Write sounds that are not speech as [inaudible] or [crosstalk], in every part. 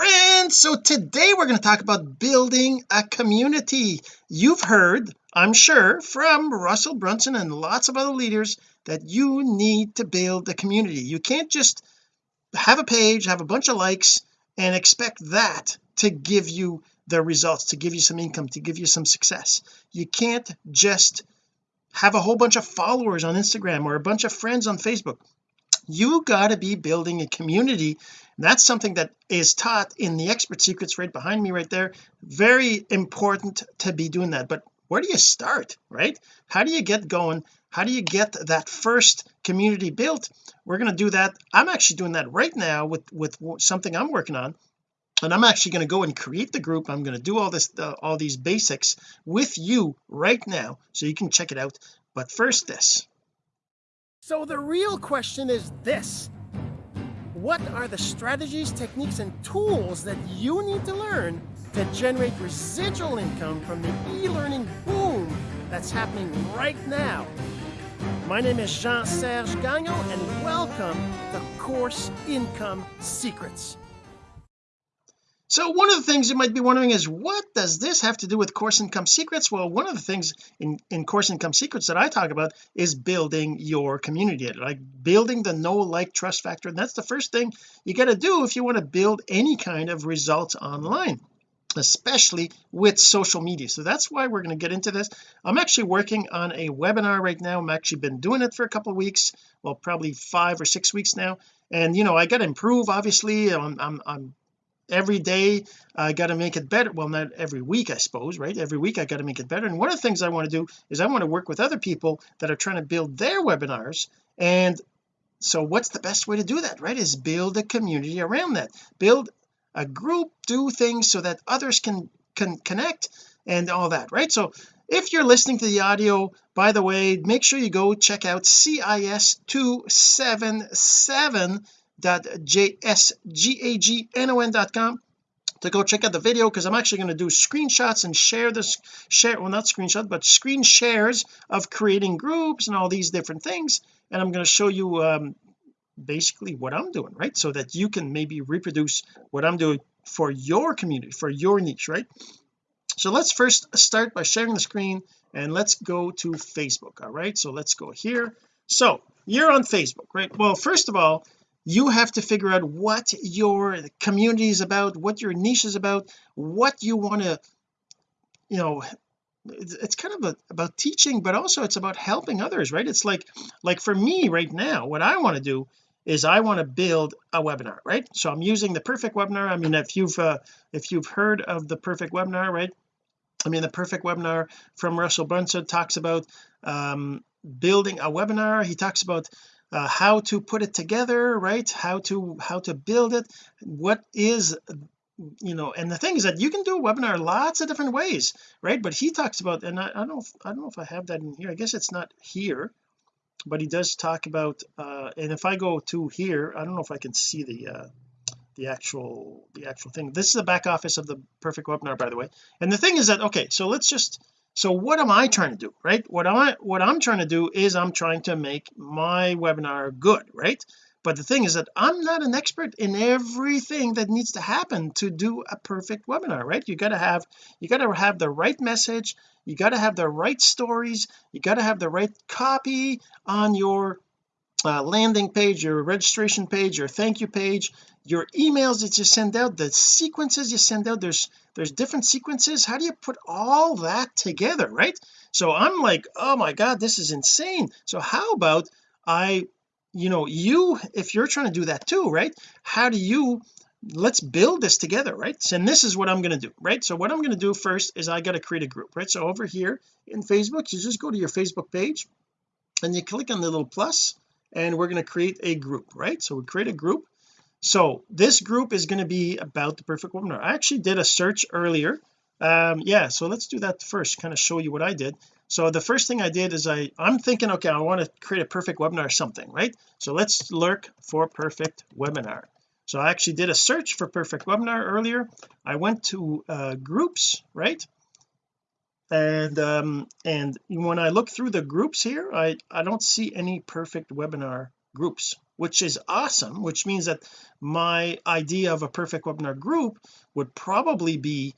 friends. So today we're going to talk about building a community. You've heard I'm sure from Russell Brunson and lots of other leaders that you need to build a community. You can't just have a page have a bunch of likes and expect that to give you the results to give you some income to give you some success. You can't just have a whole bunch of followers on Instagram or a bunch of friends on Facebook. You got to be building a community that's something that is taught in the expert secrets right behind me right there. Very important to be doing that. But where do you start right? How do you get going? How do you get that first community built? We're going to do that. I'm actually doing that right now with with something I'm working on. And I'm actually going to go and create the group. I'm going to do all this uh, all these basics with you right now so you can check it out. But first this. So the real question is this what are the strategies techniques and tools that you need to learn to generate residual income from the e-learning boom that's happening right now? My name is Jean-Serge Gagnon and welcome to Course Income Secrets so one of the things you might be wondering is what does this have to do with course income secrets? Well one of the things in in course income secrets that I talk about is building your community. Like building the know like trust factor. And that's the first thing you got to do if you want to build any kind of results online especially with social media. So that's why we're going to get into this. I'm actually working on a webinar right now. I'm actually been doing it for a couple of weeks well probably five or six weeks now. And you know I got to improve obviously. I'm, I'm, I'm every day I got to make it better. Well not every week I suppose right? Every week I got to make it better. And one of the things I want to do is I want to work with other people that are trying to build their webinars. And so what's the best way to do that right? Is build a community around that. Build a group do things so that others can can connect and all that right? So if you're listening to the audio by the way make sure you go check out cis277 jsgagnon.com to go check out the video because I'm actually going to do screenshots and share this share well not screenshots but screen shares of creating groups and all these different things. And I'm going to show you um, basically what I'm doing right? So that you can maybe reproduce what I'm doing for your community for your niche right? So let's first start by sharing the screen and let's go to Facebook all right? So let's go here. So you're on Facebook right? Well first of all you have to figure out what your community is about what your niche is about what you want to you know it's kind of a, about teaching but also it's about helping others right? It's like like for me right now what I want to do is I want to build a webinar right? So I'm using the perfect webinar. I mean if you've uh, if you've heard of the perfect webinar right? I mean the perfect webinar from Russell Brunson talks about um, building a webinar. He talks about uh, how to put it together right? How to how to build it. What is you know and the thing is that you can do a webinar lots of different ways right? But he talks about and I, I don't know if, I don't know if I have that in here. I guess it's not here but he does talk about uh and if I go to here I don't know if I can see the uh the actual the actual thing. This is the back office of the perfect webinar by the way. And the thing is that okay so let's just so what am I trying to do right? What I what I'm trying to do is I'm trying to make my webinar good right? But the thing is that I'm not an expert in everything that needs to happen to do a perfect webinar right? You got to have you got to have the right message you got to have the right stories you got to have the right copy on your uh, landing page your registration page your thank you page your emails that you send out the sequences you send out. There's there's different sequences. How do you put all that together right? So I'm like oh my god this is insane. So how about I you know you if you're trying to do that too right? How do you let's build this together right? And this is what I'm going to do right? So what I'm going to do first is I got to create a group right? So over here in Facebook you just go to your Facebook page and you click on the little plus and we're going to create a group right? So we create a group. So this group is going to be about the perfect webinar I actually did a search earlier. Um yeah so let's do that first kind of show you what I did. So the first thing I did is I I'm thinking okay I want to create a perfect webinar or something right? So let's lurk for perfect webinar. So I actually did a search for perfect webinar earlier. I went to uh, groups right and um and when I look through the groups here I I don't see any perfect webinar groups which is awesome which means that my idea of a perfect webinar group would probably be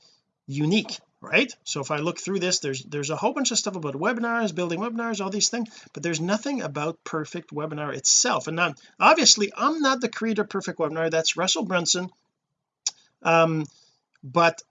unique right? So if I look through this there's there's a whole bunch of stuff about webinars building webinars all these things but there's nothing about perfect webinar itself. And now obviously I'm not the creator of perfect webinar that's Russell Brunson. Um but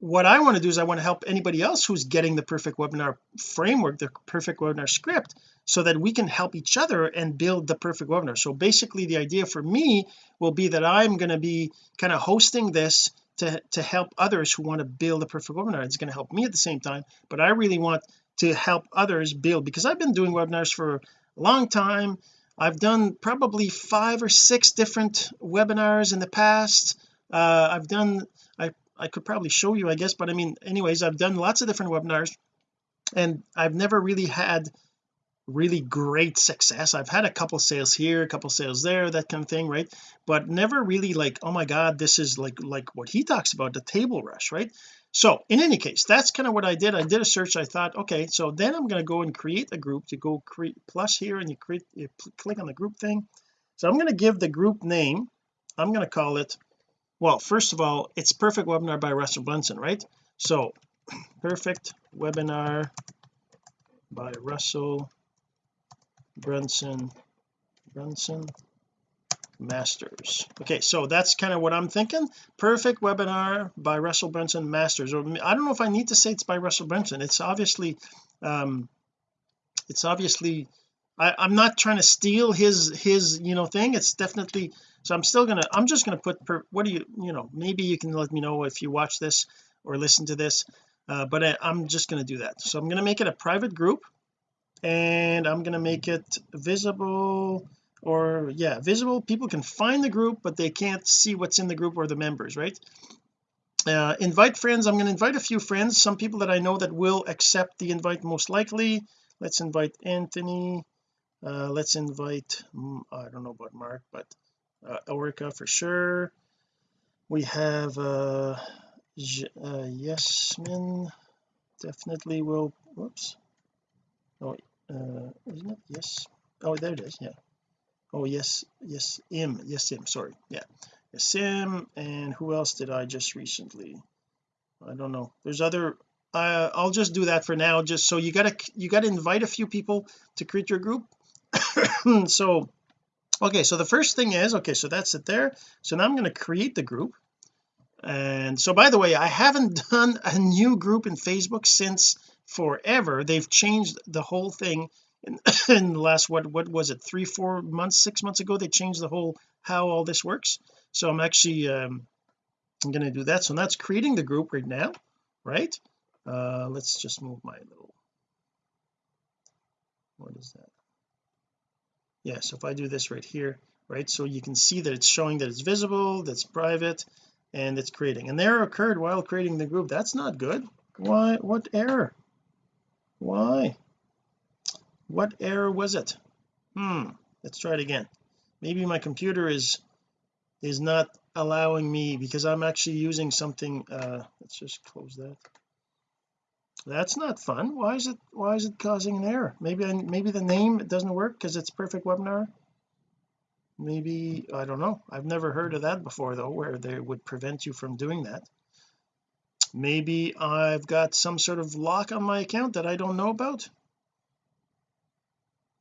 what I want to do is I want to help anybody else who's getting the perfect webinar framework the perfect webinar script so that we can help each other and build the perfect webinar. So basically the idea for me will be that I'm going to be kind of hosting this to to help others who want to build a perfect webinar. It's going to help me at the same time but I really want to help others build because I've been doing webinars for a long time. I've done probably five or six different webinars in the past. Uh, I've done I could probably show you I guess but I mean anyways I've done lots of different webinars and I've never really had really great success. I've had a couple sales here a couple sales there that kind of thing right? But never really like oh my god this is like like what he talks about the table rush right? So in any case that's kind of what I did. I did a search. I thought okay so then I'm going to go and create a group to go create plus here and you create you click on the group thing. So I'm going to give the group name. I'm going to call it well first of all it's perfect webinar by Russell Brunson right? So [clears throat] perfect webinar by Russell Brunson Brunson Masters. Okay so that's kind of what I'm thinking. Perfect webinar by Russell Brunson Masters. Or I don't know if I need to say it's by Russell Brunson. It's obviously um it's obviously I, I'm not trying to steal his his you know thing. It's definitely so I'm still gonna I'm just gonna put per, what do you you know maybe you can let me know if you watch this or listen to this uh, but I, I'm just going to do that. So I'm going to make it a private group and I'm going to make it visible or yeah visible. People can find the group but they can't see what's in the group or the members right? Uh, invite friends. I'm going to invite a few friends some people that I know that will accept the invite most likely. Let's invite Anthony uh, let's invite mm, I don't know about Mark but uh, for sure. We have uh, uh Yasmin definitely will whoops. Oh uh isn't it? Yes. Oh there it is yeah. Oh yes yes im yes im sorry yeah. Yes im and who else did I just recently? I don't know. There's other uh, I'll just do that for now just so you gotta you gotta invite a few people to create your group [coughs] so okay so the first thing is okay so that's it there. So now I'm going to create the group. And so by the way I haven't [laughs] done a new group in Facebook since forever. They've changed the whole thing in, [coughs] in the last what what was it three four months six months ago they changed the whole how all this works. So I'm actually um I'm going to do that. So that's creating the group right now right? Uh let's just move my little what is that yeah so if I do this right here right so you can see that it's showing that it's visible that's private and it's creating. An error occurred while creating the group. That's not good. Why what error? Why? What error was it? Hmm let's try it again. Maybe my computer is is not allowing me because I'm actually using something uh let's just close that that's not fun. Why is it why is it causing an error? Maybe I, maybe the name doesn't work because it's perfect webinar? Maybe I don't know. I've never heard of that before though where they would prevent you from doing that. Maybe I've got some sort of lock on my account that I don't know about.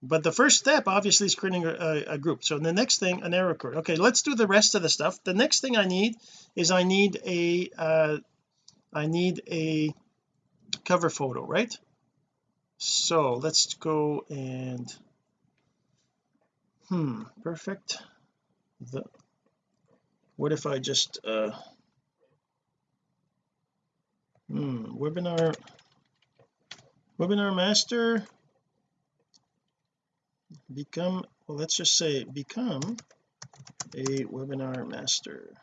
But the first step obviously is creating a, a, group. So the next thing an error code. Okay let's do the rest of the stuff. The next thing I need is I need a uh I need a cover photo right? So let's go and hmm perfect. The what if I just uh hmm webinar webinar master? Become well let's just say become a webinar master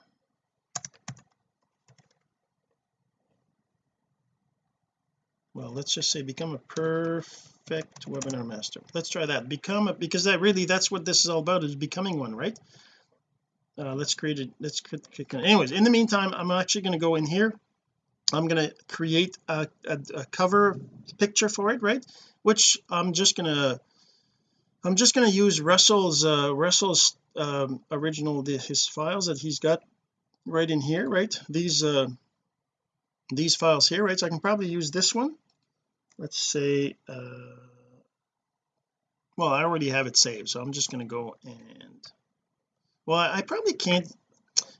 well let's just say become a perfect webinar master. Let's try that. Become a because that really that's what this is all about is becoming one right? Uh, let's create it let's click anyways in the meantime I'm actually going to go in here. I'm going to create a, a, a, cover picture for it right? Which I'm just going to I'm just going to use Russell's uh Russell's um, original the, his files that he's got right in here right? These uh these files here right? So I can probably use this one let's say uh well I already have it saved so I'm just going to go and well I, probably can't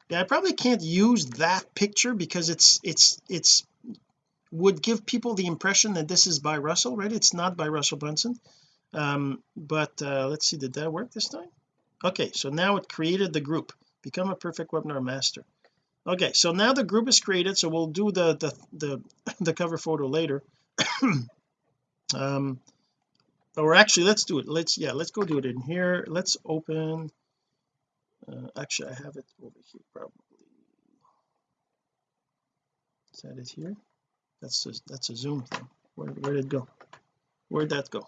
yeah I probably can't use that picture because it's it's it's would give people the impression that this is by Russell right? It's not by Russell Brunson. Um but uh let's see did that work this time? Okay so now it created the group. Become a perfect webinar master. Okay so now the group is created so we'll do the the the, [laughs] the cover photo later [coughs] um or actually let's do it. Let's yeah let's go do it in here. Let's open uh, actually I have it over here probably. Is that it here? That's a, that's a zoom thing. Where, where did it go? Where'd that go?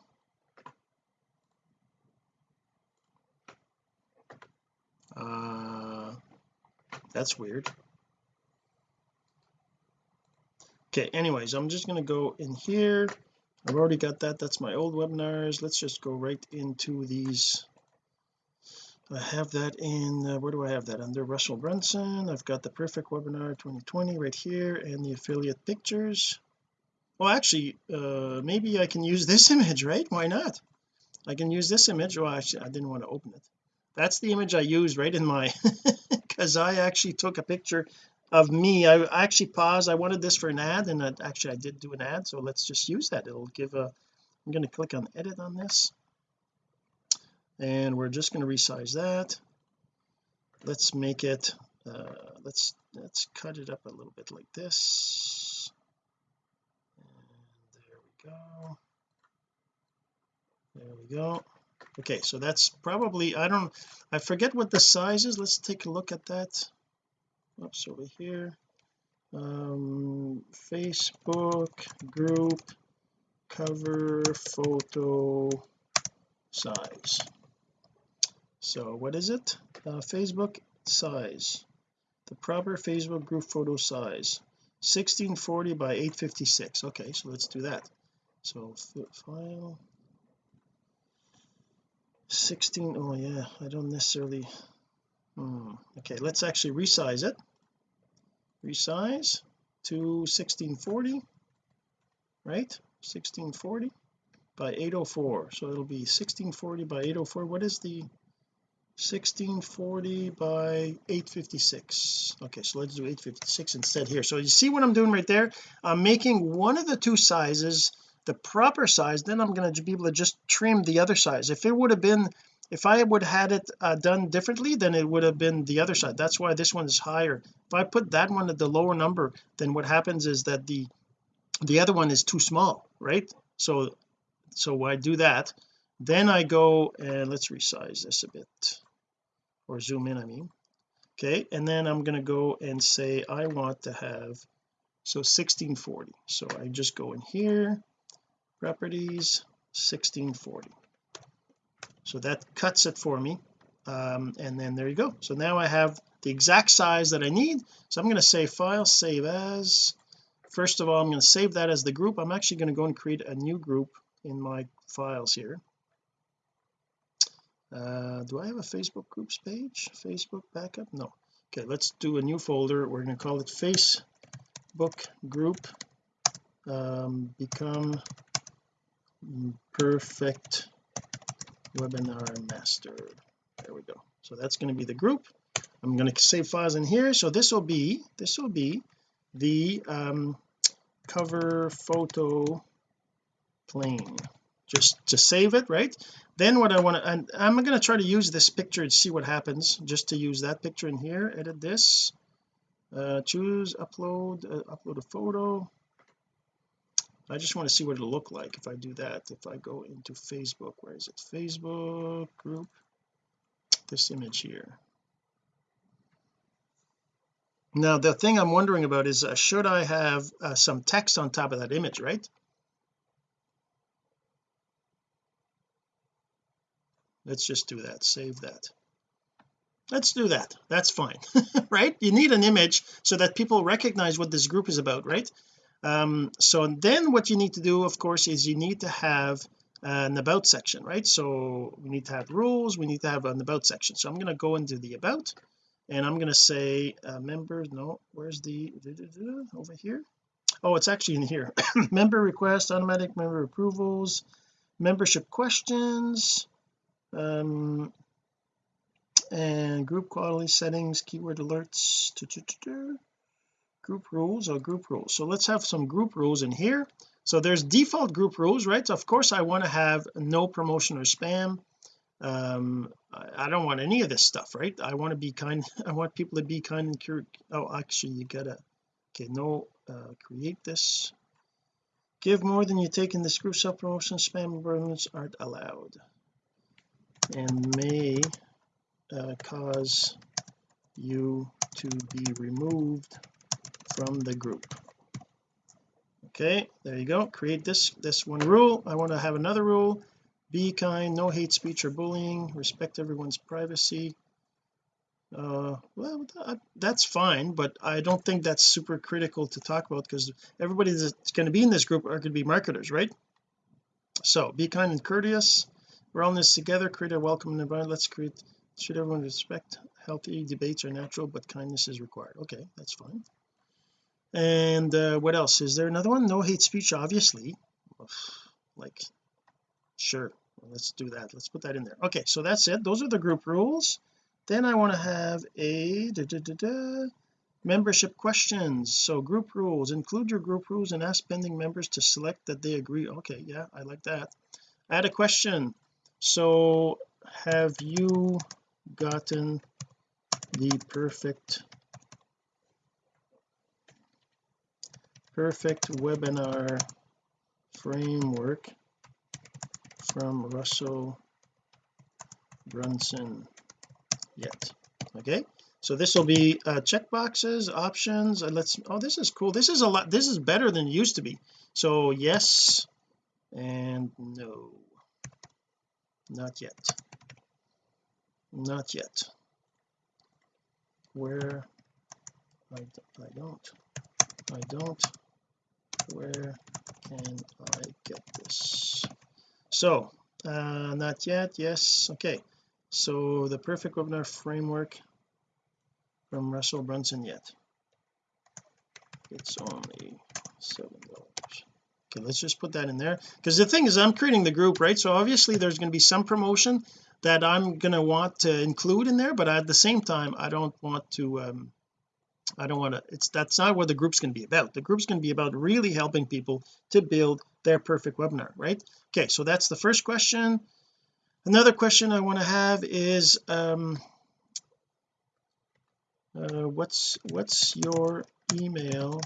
Uh that's weird okay anyways I'm just going to go in here. I've already got that. That's my old webinars. Let's just go right into these. I have that in uh, where do I have that? Under Russell Brunson. I've got the perfect webinar 2020 right here and the affiliate pictures. Well actually uh maybe I can use this [laughs] image right? Why not? I can use this image. Well actually I didn't want to open it. That's the image I used right in my [laughs] because I actually took a picture of me I actually paused I wanted this for an ad and I, actually I did do an ad so let's just use that. It'll give a I'm going to click on edit on this. And we're just going to resize that. Let's make it uh, let's let's cut it up a little bit like this. And there we go. There we go. Okay so that's probably I don't I forget what the size is. Let's take a look at that oops over here. Um Facebook group cover photo size. So what is it? Uh, Facebook size. The proper Facebook group photo size. 1640 by 856 okay so let's do that. So file. 16 oh yeah I don't necessarily hmm, okay let's actually resize it resize to 1640 right? 1640 by 804 so it'll be 1640 by 804 what is the 1640 by 856 okay so let's do 856 instead here. So you see what I'm doing right there? I'm making one of the two sizes the proper size. Then I'm going to be able to just trim the other size. If it would have been if I would had it uh, done differently then it would have been the other side. That's why this one is higher. If I put that one at the lower number then what happens is that the the other one is too small right? So so I do that. Then I go and let's resize this a bit or zoom in I mean. Okay and then I'm going to go and say I want to have so 1640 so I just go in here properties 1640 so that cuts it for me. Um, and then there you go. So now I have the exact size that I need. So I'm going to say file save as. First of all I'm going to save that as the group. I'm actually going to go and create a new group in my files here. Uh, do I have a Facebook groups page? Facebook backup? No. Okay let's do a new folder. We're going to call it Facebook group. Um, become perfect webinar master. There we go. So that's going to be the group. I'm going to save files in here. So this will be this will be the um, cover photo plain. Just to save it right? Then what I want to and I'm going to try to use this picture and see what happens. Just to use that picture in here edit this uh, choose upload uh, upload a photo I just want to see what it'll look like if I do that if I go into Facebook. Where is it? Facebook group. This image here. Now the thing I'm wondering about is uh, should I have uh, some text on top of that image right? Let's just do that. Save that. Let's do that. That's fine. [laughs] Right? You need an image so that people recognize what this group is about right um so then what you need to do of course is you need to have an about section right? So we need to have rules we need to have an about section. So I'm going to go into the about and I'm going to say uh, members no where's the over here? Oh it's actually in here. [coughs] Member request automatic member approvals membership questions um and group quality settings keyword alerts group rules or group rules. So let's have some group rules in here. So there's default group rules right? Of course I want to have no promotion or spam. Um I don't want any of this stuff right? I want to be kind [laughs] I want people to be kind and curious oh actually you gotta okay no uh, create this. Give more than you take in this group self promotion spam environments aren't allowed. And may uh, cause you to be removed from the group. Okay there you go. Create this this one rule. I want to have another rule. Be kind no hate speech or bullying. Respect everyone's privacy. Uh well that's fine but I don't think that's super critical to talk about because everybody that's going to be in this group are going to be marketers right? So be kind and courteous. We're all in this together. Create a welcoming environment. Let's create should everyone respect healthy debates are natural but kindness is required. Okay that's fine and uh, what else? Is there another one? No hate speech obviously. Like sure. Let's do that. Let's put that in there. Okay so that's it. Those are the group rules. Then I want to have a da, da, da, membership questions. So group rules. Include your group rules and ask pending members to select that they agree. Okay yeah I like that. Add a question. So have you gotten the perfect perfect webinar framework from Russell Brunson yet. Okay so this will be uh, checkboxes options let's oh this is cool. This is a lot this is better than it used to be. So yes and no. Not yet. Not yet. Where? I, I don't. I don't where can I get this? So uh not yet yes okay. So the perfect webinar framework from Russell Brunson yet. It's only seven dollars. Okay let's just put that in there. Because the thing is I'm creating the group right? So obviously there's going to be some promotion that I'm going to want to include in there but at the same time I don't want to um I don't want to it's that's not what the group's going to be about. The group's going to be about really helping people to build their perfect webinar right? Okay so that's the first question. Another question I want to have is um uh, what's what's your email?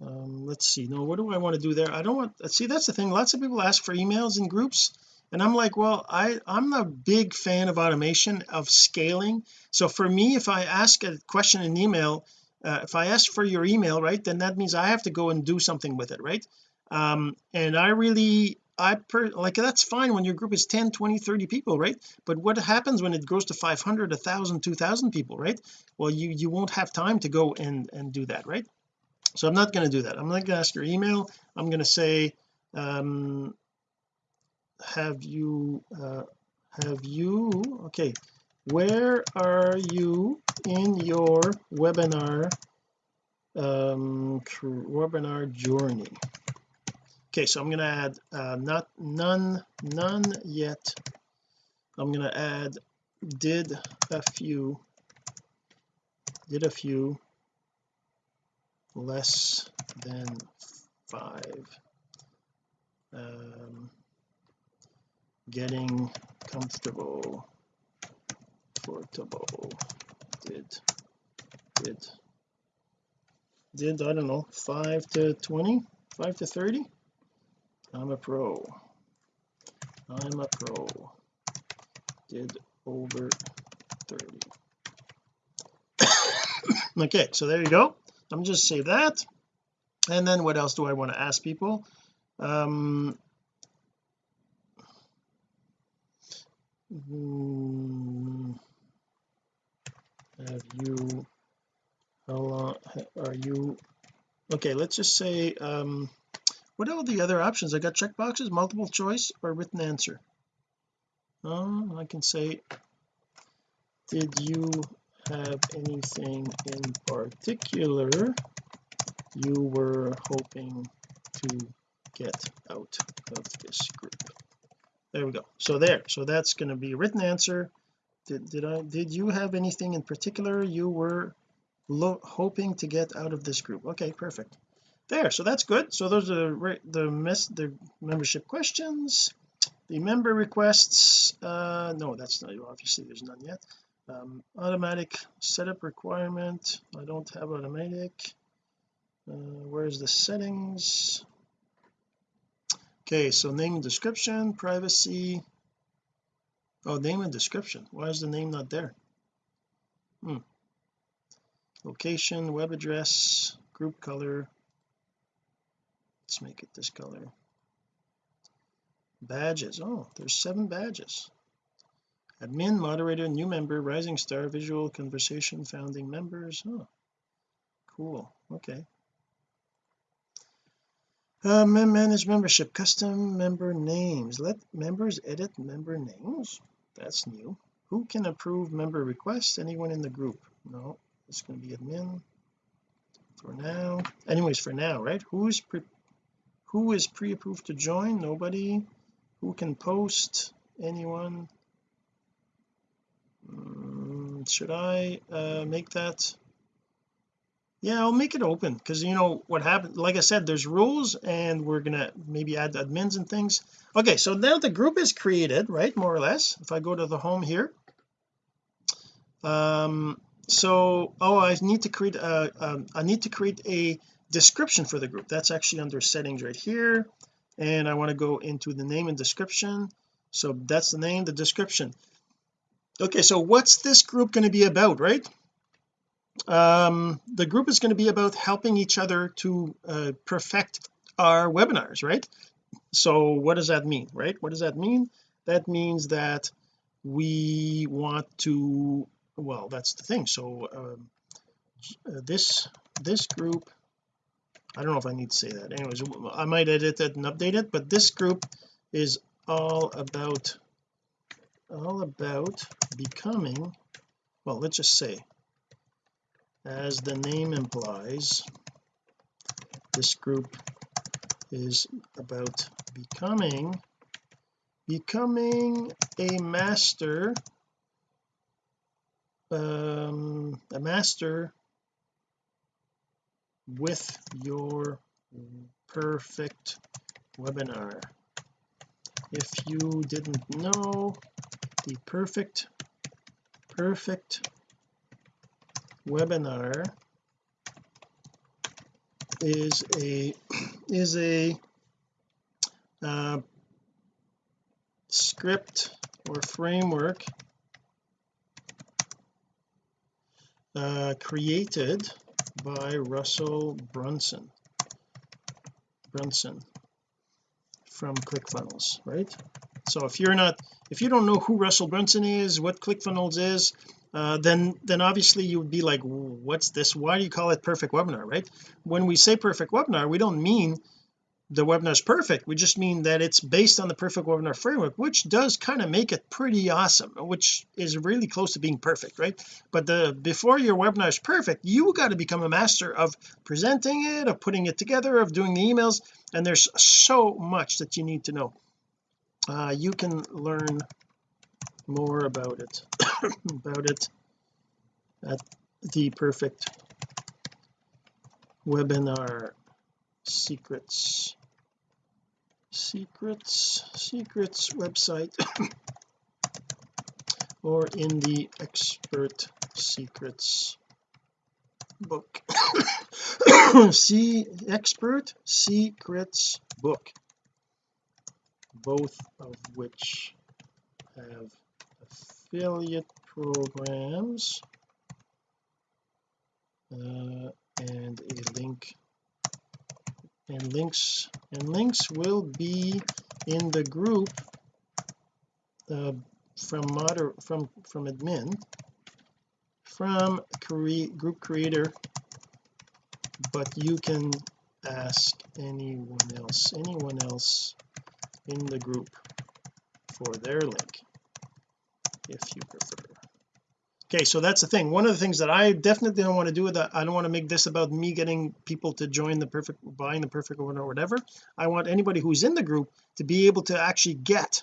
Um let's see. No what do I want to do there? I don't want see that's the thing. Lots of people ask for emails in groups and I'm like well I I'm a big fan of automation of scaling. So for me if I ask a question in email uh, if I ask for your email right then that means I have to go and do something with it right? Um and I really I per like that's fine when your group is 10 20 30 people right? But what happens when it grows to 500 1000 2000 people right? Well you you won't have time to go and and do that right? So I'm not going to do that. I'm not going to ask your email. I'm going to say um have you uh, have you okay. Where are you in your webinar um webinar journey? Okay so I'm going to add uh, not none none yet. I'm going to add did a few did a few less than five. Um getting comfortable. Comfortable did. Did. Did I don't know 5 to 20 5 to 30 I'm a pro. I'm a pro. Did over 30 [coughs] okay so there you go. I'm just say that. And then what else do I want to ask people? Um have you how long are you okay let's just say um what are the other options? I got checkboxes multiple choice or written answer? Um I can say did you have anything in particular you were hoping to get out of this group there we go. So there. So that's going to be a written answer. Did, did I did you have anything in particular you were hoping to get out of this group? Okay perfect. There. So that's good. So those are the mess the membership questions. The member requests uh no that's not obviously there's none yet. Um, automatic setup requirement. I don't have automatic. Uh, where's the settings okay so name and description privacy. Oh name and description. Why is the name not there? Hmm. Location web address group color. Let's make it this color. Badges. Oh there's seven badges. Admin moderator new member rising star visual conversation founding members. Oh cool. Okay uh, manage membership custom member names. Let members edit member names. That's new. Who can approve member requests? Anyone in the group? No. It's going to be admin for now. Anyways for now right? Who's pre who is pre-approved to join? Nobody. Who can post? Anyone? Mm, should I uh, make that yeah I'll make it open because you know what happened like I said there's rules and we're gonna maybe add admins and things. Okay so now the group is created right more or less if I go to the home here. Um so oh I need to create a um, I need to create a description for the group. That's actually under settings right here and I want to go into the name and description. So that's the name the description. Okay so what's this group going to be about right um the group is going to be about helping each other to uh, perfect our webinars right? So what does that mean right? What does that mean? That means that we want to well that's the thing. So um, uh, this this group I don't know if I need to say that. Anyways I might edit it and update it but this group is all about all about becoming well let's just say as the name implies this group is about becoming becoming a master um a master with your perfect webinar. If you didn't know the perfect perfect webinar is a is a uh, script or framework uh, created by Russell Brunson. Brunson from ClickFunnels right? So if you're not if you don't know who Russell Brunson is what ClickFunnels is uh, then then obviously you would be like what's this? Why do you call it perfect webinar? Right? When we say perfect webinar we don't mean the webinar is perfect. We just mean that it's based on the perfect webinar framework which does kind of make it pretty awesome which is really close to being perfect right? But the before your webinar is perfect you got to become a master of presenting it of putting it together of doing the emails and there's so much that you need to know. Uh, you can learn more about it [coughs] about it at the perfect webinar. Secrets. Secrets. Secrets website. [coughs] Or in the expert secrets book. [coughs] See expert secrets book. Both of which have affiliate programs uh, and a link and links and links will be in the group uh, from moder from from admin from group creator but you can ask anyone else anyone else in the group for their link if you prefer. Okay so that's the thing. One of the things that I definitely don't want to do with that I don't want to make this about me getting people to join the perfect buying the perfect one or whatever. I want anybody who's in the group to be able to actually get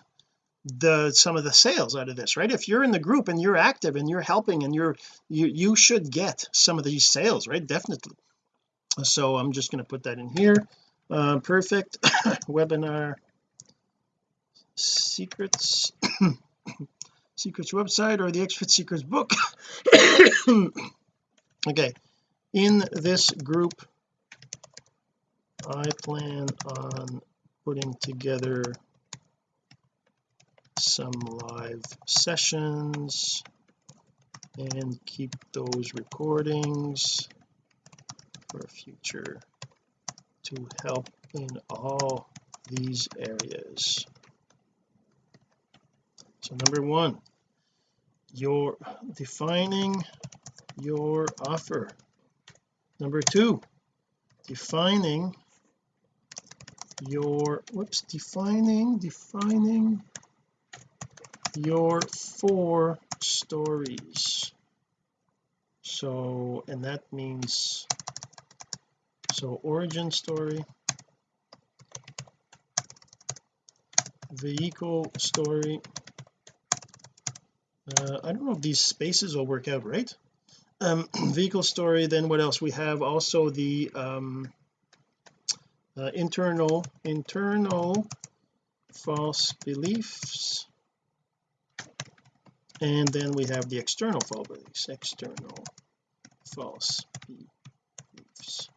the some of the sales out of this right? If you're in the group and you're active and you're helping and you're you you should get some of these sales right? Definitely. So I'm just going to put that in here. Uh, perfect [coughs] webinar secrets [coughs] secrets website or the expert secrets book. [coughs] Okay. In this group I plan on putting together some live sessions and keep those recordings for future to help in all these areas so number one you're defining your offer. Number two defining your whoops defining defining your four stories. So and that means so origin story vehicle story uh, I don't know if these spaces will work out right? Um [clears throat] vehicle story then what else? We have also the um uh, internal internal false beliefs. And then we have the external false beliefs external false beliefs.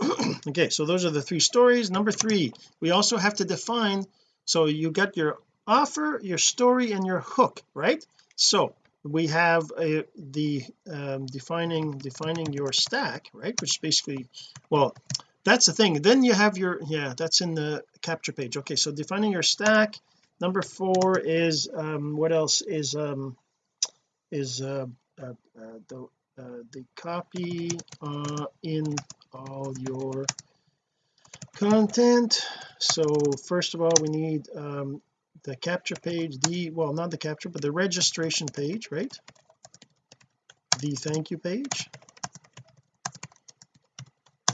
[clears throat] Okay so those are the three stories. Number three we also have to define so you got your offer your story and your hook right so we have a, the um, defining defining your stack right which basically well that's the thing. Then you have your yeah that's in the capture page. Okay so defining your stack number four is um what else is um is uh, uh, uh the uh, the copy uh, in all your content. So first of all we need um the capture page the well not the capture but the registration page right? The thank you page.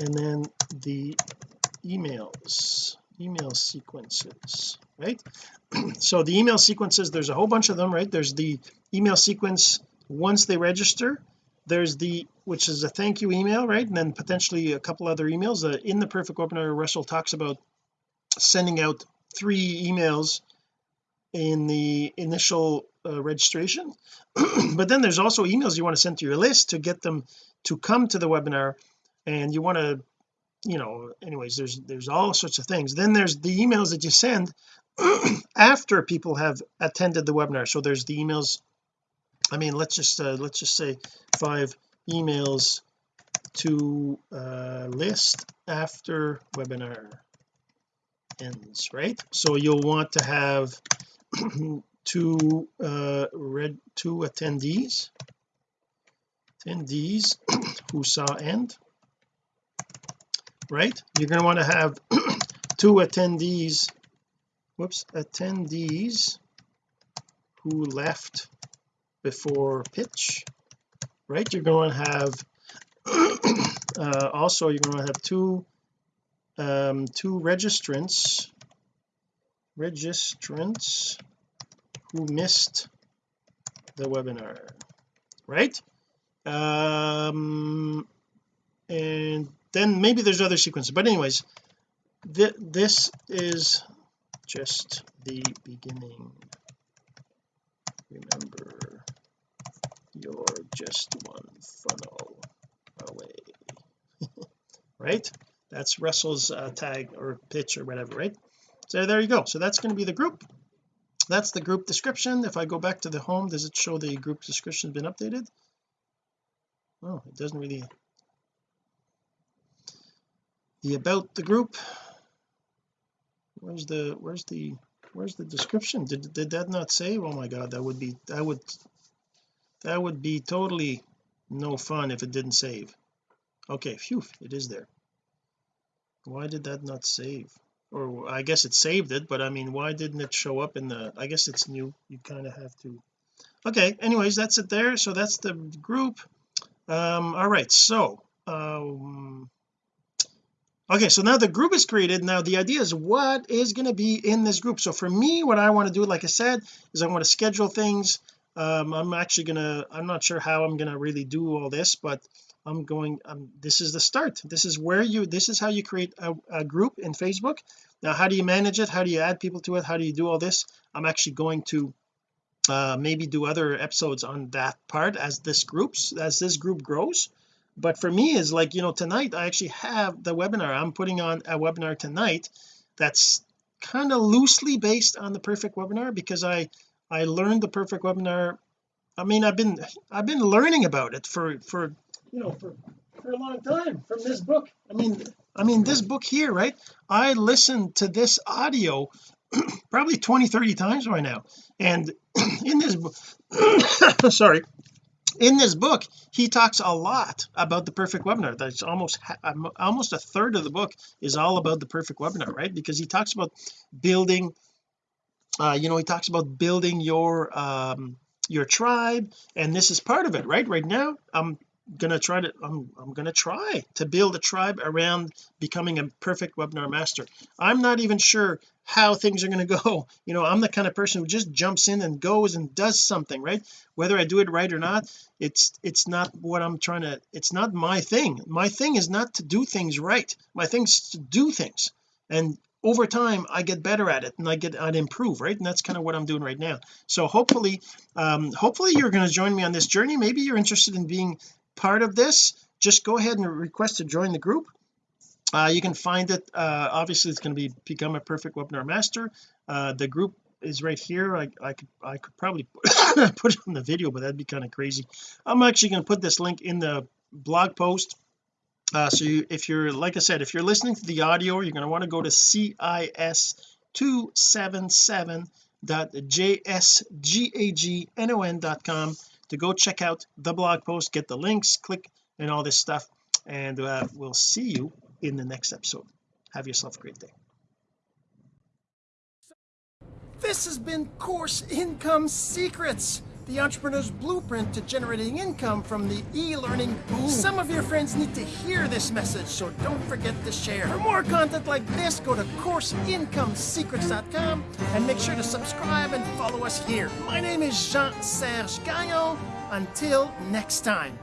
And then the emails email sequences right? [clears throat] So the email sequences there's a whole bunch of them right? There's the email sequence once they register. There's the which is a thank you email right? And then potentially a couple other emails. Uh, in the perfect webinar Russell talks about sending out three emails in the initial uh, registration. [clears throat] But then there's also emails you want to send to your list to get them to come to the webinar and you want to you know anyways there's there's all sorts of things. Then there's the emails that you send [clears throat] after people have attended the webinar. So there's the emails I mean let's just uh, let's just say five emails to uh, list after webinar ends right? So you'll want to have [clears throat] two uh read two attendees. Attendees who saw end right? You're going to want to have [clears throat] two attendees whoops attendees who left before pitch right? You're going to have [clears throat] uh, also you're going to have two um two registrants registrants who missed the webinar right? Um and then maybe there's other sequences but anyways th this is just the beginning. Remember you're just one funnel away [laughs] right? That's Russell's uh, tag or pitch or whatever right so there you go. So that's going to be the group. That's the group description. If I go back to the home does it show the group description has been updated? Oh it doesn't really. The about the group. Where's the where's the where's the description? Did, did that not save oh my god that would be that would that would be totally no fun if it didn't save. Okay phew it is there. Why did that not save or I guess it saved it but I mean why didn't it show up in the I guess it's new you kind of have to okay anyways that's it there so that's the group. Um all right so um okay so now the group is created now the idea is what is going to be in this group. So for me what I want to do like I said is I want to schedule things. Um I'm actually gonna I'm not sure how I'm gonna really do all this but I'm going um, this is the start. This is where you this is how you create a, a group in Facebook. Now how do you manage it? How do you add people to it? How do you do all this? I'm actually going to uh maybe do other episodes on that part as this groups as this group grows. But for me is like you know tonight I actually have the webinar. I'm putting on a webinar tonight that's kind of loosely based on the perfect webinar because I I learned the perfect webinar. I mean I've been I've been learning about it for for you know for for a long time from this book. I mean I mean this book here right? I listened to this audio [clears throat] probably 20 30 times by now. And [clears throat] in this book [coughs] sorry in this book he talks a lot about the perfect webinar. That's almost almost a third of the book is all about the perfect webinar right? Because he talks about building uh you know he talks about building your um your tribe and this is part of it right? Right now I'm gonna try to I'm, I'm gonna try to build a tribe around becoming a perfect webinar master. I'm not even sure how things are going to go. [laughs] You know I'm the kind of person who just jumps in and goes and does something right? Whether I do it right or not it's it's not what I'm trying to it's not my thing. My thing is not to do things right. My thing's to do things. And over time I get better at it and I get I'd improve right? And that's kind of what I'm doing right now. So hopefully um hopefully you're going to join me on this journey. Maybe you're interested in being part of this just go ahead and request to join the group. Uh, you can find it uh, obviously it's going to be become a perfect webinar master. Uh, the group is right here. I, I could I could probably [coughs] put it on the video but that'd be kind of crazy. I'm actually going to put this link in the blog post. Uh, so you, if you're like I said if you're listening to the audio you're going to want to go to cis277.jsgagnon.com to go check out the blog post get the links click and all this stuff. And uh, we'll see you in the next episode. Have yourself a great day. This has been course income secrets the entrepreneur's blueprint to generating income from the e-learning boom some of your friends need to hear this message so don't forget to share. For more content like this go to courseincomesecrets.com and make sure to subscribe and follow us here. My name is Jean-Serge Gagnon. Until next time